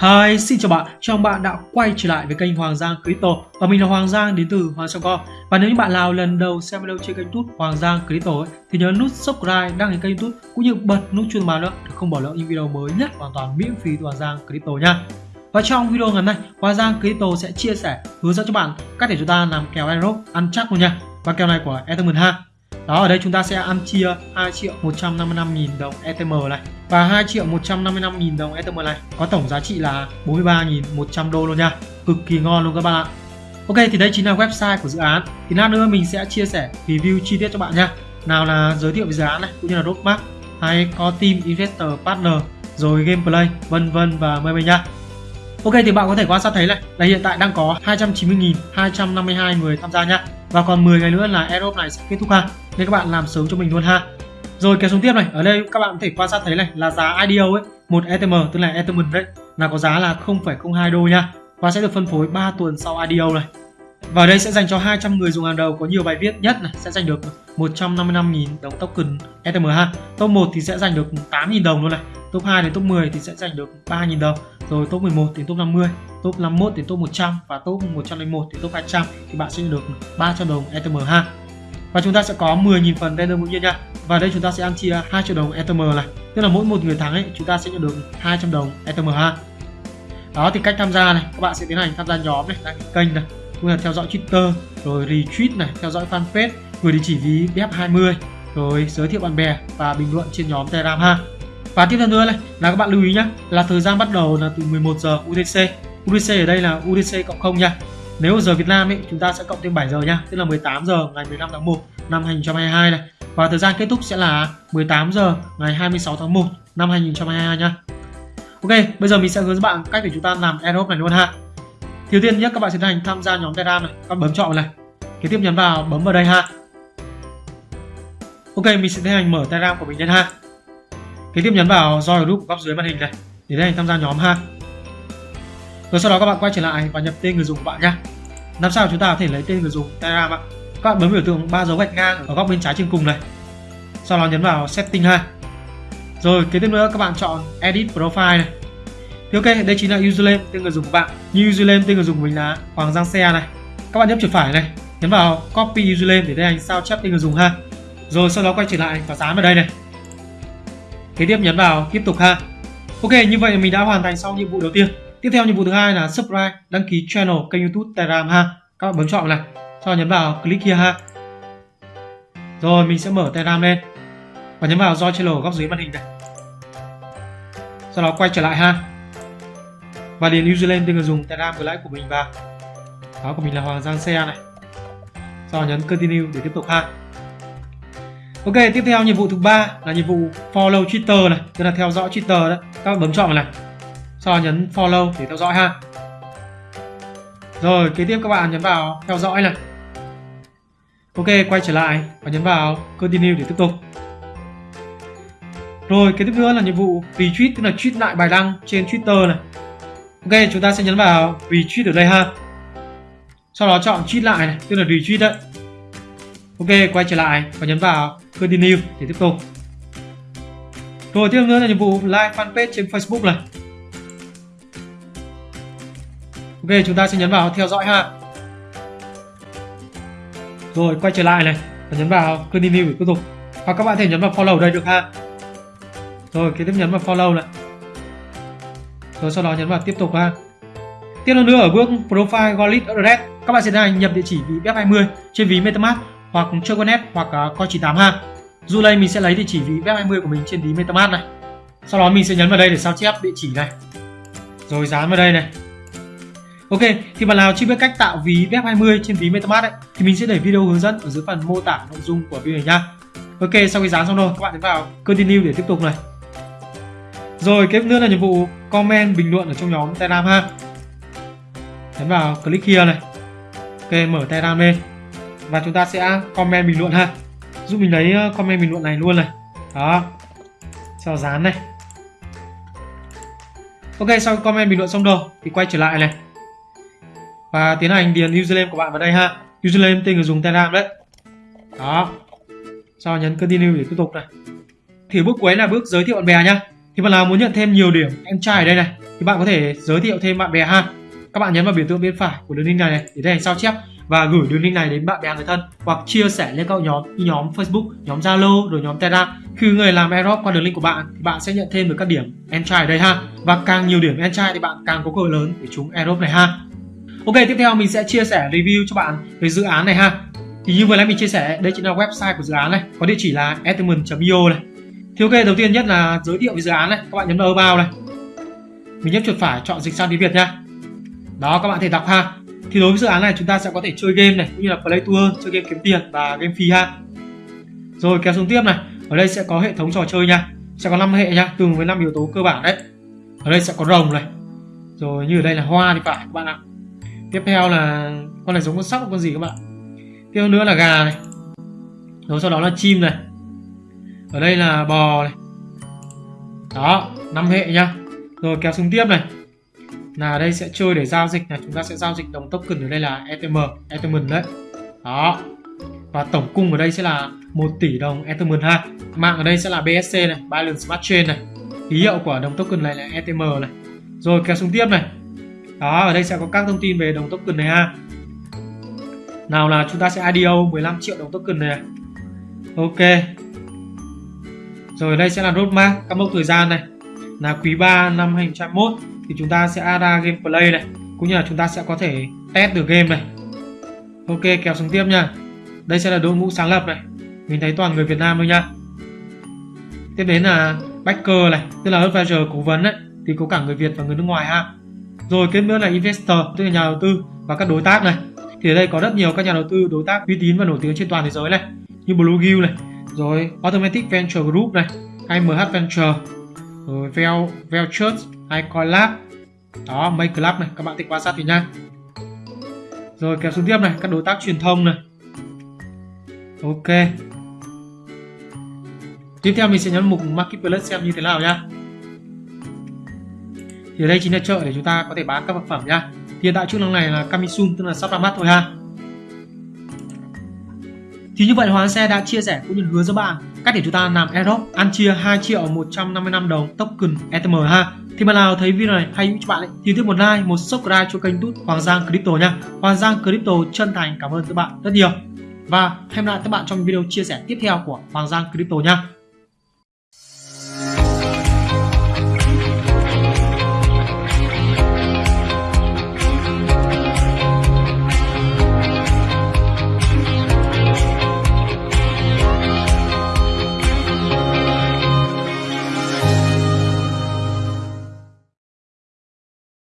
Hi, xin chào bạn, chào mừng bạn đã quay trở lại với kênh Hoàng Giang Crypto Và mình là Hoàng Giang đến từ Hoàng Giang Co Và nếu như bạn nào lần đầu xem video trên kênh YouTube Hoàng Giang Crypto ấy, thì nhớ nút subscribe, đăng ký kênh YouTube cũng như bật nút chuông báo nữa để không bỏ lỡ những video mới nhất hoàn toàn miễn phí từ Hoàng Giang Crypto nha và trong video ngày hôm nay, Hoàng Giang Crypto sẽ chia sẻ hướng dẫn cho bạn cách để chúng ta làm kèo airdrop ăn chắc luôn nha. Và kèo này của Ethereum ha. Đó, ở đây chúng ta sẽ ăn chia 2 triệu 155 nghìn đồng ETM này và 2 triệu 155 nghìn đồng ETM này có tổng giá trị là 43.100 đô luôn nha. Cực kỳ ngon luôn các bạn ạ. Ok, thì đây chính là website của dự án. Thì lát nữa mình sẽ chia sẻ review chi tiết cho bạn nha. Nào là giới thiệu về dự án này, cũng như là roadmap, hay có team investor, partner, rồi gameplay vân vân và mây mây nha. Ok thì bạn có thể quan sát thấy này. Là hiện tại đang có 290.252 người tham gia nhá. Và còn 10 ngày nữa là Aerobe này sẽ kết thúc ha. Nên các bạn làm sớm cho mình luôn ha. Rồi kéo xuống tiếp này. Ở đây các bạn có thể quan sát thấy này là giá IDO ấy một ETM tức là Ethereum đấy là có giá là 0,02 đô nha. Và sẽ được phân phối 3 tuần sau IDO này và đây sẽ dành cho 200 người dùng hàng đầu có nhiều bài viết nhất này sẽ giành được 155.000 đồng token ETH ha. Top 1 thì sẽ giành được 8.000 đồng luôn này. Top 2 đến top 10 thì sẽ giành được 3.000 đồng. Rồi top 11 đến top 50, top 51 đến top 100 và top 101 đến top 200 thì bạn sẽ được 300 đồng ETH ha. Và chúng ta sẽ có 10.000 phần random ngẫu nhiên nha. Và đây chúng ta sẽ ăn chia 2 triệu đồng ETH này. Tức là mỗi một người thắng ấy chúng ta sẽ nhận được 200 đồng ETH ha. Đó thì cách tham gia này, các bạn sẽ tiến hành tham gia nhóm này, đăng ký kênh này, cũng là theo dõi Twitter, rồi retweet này, theo dõi fanpage, gửi địa chỉ ví BF20, rồi giới thiệu bạn bè và bình luận trên nhóm Telegram ha. Và tiếp theo nữa này là các bạn lưu ý nhé là thời gian bắt đầu là từ 11 giờ UTC. UTC ở đây là UTC cộng 0 nha. Nếu giờ Việt Nam ấy chúng ta sẽ cộng thêm 7 giờ nha, tức là 18 giờ ngày 15 tháng 1 năm 2022 này. Và thời gian kết thúc sẽ là 18 giờ ngày 26 tháng 1 năm 2022 nha. Ok, bây giờ mình sẽ hướng dẫn bạn cách để chúng ta làm Aerobe này luôn ha. Đầu tiên nhé, các bạn sẽ hành tham gia nhóm Telegram này, các bạn bấm chọn này. Kế tiếp nhấn vào bấm vào đây ha. Ok, mình sẽ tiến hành mở Telegram của mình lên ha. Kế tiếp nhấn vào join group góc dưới màn hình này để tiến hành tham gia nhóm ha. Rồi sau đó các bạn quay trở lại và nhập tên người dùng của bạn nhé. Làm sao chúng ta có thể lấy tên người dùng Telegram ạ? Các bạn bấm biểu tượng ba dấu gạch ngang ở góc bên trái trên cùng này. Sau đó nhấn vào setting ha. Rồi kế tiếp nữa các bạn chọn edit profile này thì ok, đây chính là username tên người dùng của bạn. Như username tên người dùng của mình là Hoàng Giang Xe này. Các bạn nhấp chuột phải này, nhấn vào copy username để tiến hành sao chép tên người dùng ha. Rồi sau đó quay trở lại và dán vào đây này. Kế tiếp nhấn vào tiếp tục ha. Ok, như vậy mình đã hoàn thành xong nhiệm vụ đầu tiên. Tiếp theo nhiệm vụ thứ hai là subscribe, đăng ký channel kênh YouTube Telegram ha. Các bạn bấm chọn này, sau đó nhấn vào click here ha. Rồi mình sẽ mở Telegram lên và nhấn vào join channel góc dưới màn hình này. Sau đó quay trở lại ha và điền username tên người dùng Telegram gửi lãi của mình vào. Đó của mình là Hoàng Giang Xe này. Sau nhấn continue để tiếp tục ha Ok, tiếp theo nhiệm vụ thứ ba là nhiệm vụ follow Twitter này, tức là theo dõi Twitter đấy các bạn bấm chọn vào này. Sau nhấn follow để theo dõi ha rồi, kế tiếp các bạn nhấn vào theo dõi này. Ok, quay trở lại và nhấn vào continue để tiếp tục. Rồi, kế tiếp nữa là nhiệm vụ retweet, tức là tweet lại bài đăng trên Twitter này. Ok, chúng ta sẽ nhấn vào retweet ở đây ha. Sau đó chọn tweet lại này, tức là retweet đấy. Ok, quay trở lại và nhấn vào continue để tiếp tục. Rồi tiếp nữa là nhiệm vụ like fanpage trên Facebook này. Ok, chúng ta sẽ nhấn vào theo dõi ha. Rồi quay trở lại này và nhấn vào continue để tiếp tục. Hoặc các bạn thể nhấn vào follow đây được ha. Rồi kế tiếp nhấn vào follow này rồi sau đó nhấn vào tiếp tục ha. Tiếp theo nữa ở bước profile wallet address các bạn sẽ tiến hành nhập địa chỉ ví BEP20 trên ví MetaMask hoặc Choconet hoặc à, uh, Coin98 ha. Dù đây mình sẽ lấy địa chỉ ví BEP20 của mình trên ví MetaMask này. Sau đó mình sẽ nhấn vào đây để sao chép địa chỉ này. Rồi dán vào đây này. Ok, thì bạn nào chưa biết cách tạo ví BEP20 trên ví MetaMask ấy, thì mình sẽ để video hướng dẫn ở dưới phần mô tả nội dung của video này nha. Ok, sau khi dán xong rồi, các bạn nhấn vào Continue để tiếp tục này. Rồi tiếp nữa là nhiệm vụ comment bình luận ở trong nhóm Telegram ha. Nhấn vào click here này. Ok, mở Telegram lên. Và chúng ta sẽ comment bình luận ha. Giúp mình lấy ờ, comment bình luận này luôn này. Đó. Sau dán này. Ok, sau comment bình luận xong rồi thì quay trở lại này. Và tiến hành điền username của bạn vào đây ha. Username tên người dùng Telegram đấy. Đó. Sau nhấn continue để tiếp tục này. Thì bước cuối là bước giới thiệu bạn bè nhá thì bạn nào muốn nhận thêm nhiều điểm em trai ở đây này thì bạn có thể giới thiệu thêm bạn bè ha các bạn nhấn vào biểu tượng bên phải của đường link này, này để thấy sao chép và gửi đường link này đến bạn bè người thân hoặc chia sẻ lên các nhóm như nhóm Facebook, nhóm Zalo rồi nhóm Telegram. Khi người làm airdrop qua đường link của bạn thì bạn sẽ nhận thêm được các điểm entry ở đây ha. Và càng nhiều điểm entry thì bạn càng có cơ hội lớn để trúng airdrop này ha. Ok, tiếp theo mình sẽ chia sẻ review cho bạn về dự án này ha. Thì như vừa nãy mình chia sẻ, đây chính là website của dự án này, có địa chỉ là ethereum.io này. Thì ok, đầu tiên nhất là giới thiệu về dự án này, các bạn nhấn vào bao này. Mình nhấp chuột phải chọn dịch sang tiếng Việt nha. Đó các bạn thể đọc ha. Thì đối với dự án này chúng ta sẽ có thể chơi game này cũng như là play tour chơi game kiếm tiền và game free ha. Rồi kéo xuống tiếp này. Ở đây sẽ có hệ thống trò chơi nha. Sẽ có 5 hệ nha tương với 5 yếu tố cơ bản đấy. Ở đây sẽ có rồng này. Rồi như ở đây là hoa thì phải các bạn ạ. Tiếp theo là con này giống con sóc con gì các bạn? Tiếp nữa là gà này. Rồi sau đó là chim này ở đây là bò này. Đó, năm hệ nha rồi, kéo xuống tiếp này. Là đây sẽ chơi để giao dịch này. Chúng ta sẽ giao dịch đồng token ở đây là ETM etm đấy. Đó. Và tổng cung ở đây sẽ là 1 tỷ đồng etm ha mạng ở đây sẽ là BSC này, balance Smart Chain này. Ký hiệu của đồng token này là ETM này. Rồi, kéo xuống tiếp này. Đó, ở đây sẽ có các thông tin về đồng token này ha. Nào là chúng ta sẽ IDO 15 triệu đồng token này. Ok rồi đây sẽ là roadmap các mốc thời gian này. Là quý 3 năm 2021 thì chúng ta sẽ ra gameplay này. Cũng như là chúng ta sẽ có thể test được game này. Ok, kéo xuống tiếp nha. Đây sẽ là đội ngũ sáng lập này. Mình thấy toàn người Việt Nam thôi nha. Tiếp đến là backer này, tức là advisor cố vấn đấy thì có cả người Việt và người nước ngoài ha. Rồi tiếp nữa là investor, tức là nhà đầu tư và các đối tác này. Thì ở đây có rất nhiều các nhà đầu tư, đối tác uy tín và nổi tiếng trên toàn thế giới này. Như Bluegill này rồi, Automatic Venture Group này IMH Venture. Rồi, Vel Velchurch hay Coinlab đó Make Club này, các bạn thích quan sát thì nha. Rồi, kéo xuống tiếp này, các đối tác truyền thông này. Ok. Tiếp theo mình sẽ nhấn mục marketplace xem như thế nào nhá thì đây chính là chợ để chúng ta có thể bán các vật phẩm nhá hiện tại chức năng này là coming tức là sắp ra mắt thôi ha thì như vậy Hoàng Xe đã chia sẻ cũng như hứa cho bạn cách để chúng ta làm airdrop ăn chia 2 triệu 155 đồng token ETM ha. Thì mà nào thấy video này hay hữu cho bạn ấy, thì tiếp một like một subscribe cho kênh tút Hoàng Giang Crypto nha. Hoàng Giang Crypto chân thành cảm ơn các bạn rất nhiều. Và hẹn gặp lại các bạn trong video chia sẻ tiếp theo của Hoàng Giang Crypto nha.